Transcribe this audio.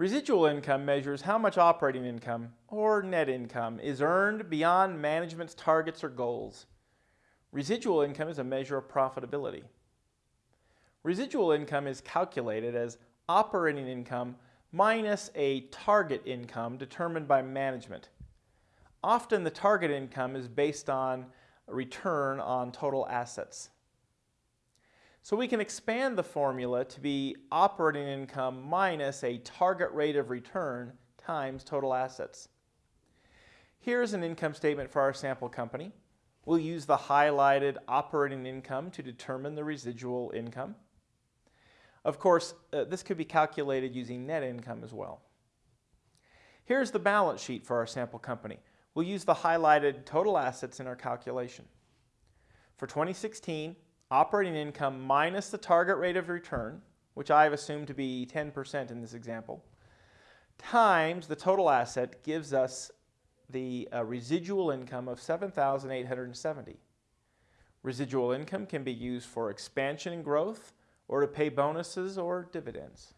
Residual income measures how much operating income, or net income, is earned beyond management's targets or goals. Residual income is a measure of profitability. Residual income is calculated as operating income minus a target income determined by management. Often the target income is based on return on total assets. So we can expand the formula to be operating income minus a target rate of return times total assets. Here's an income statement for our sample company. We'll use the highlighted operating income to determine the residual income. Of course, uh, this could be calculated using net income as well. Here's the balance sheet for our sample company. We'll use the highlighted total assets in our calculation. For 2016, operating income minus the target rate of return, which I've assumed to be 10% in this example, times the total asset gives us the uh, residual income of 7,870. Residual income can be used for expansion and growth or to pay bonuses or dividends.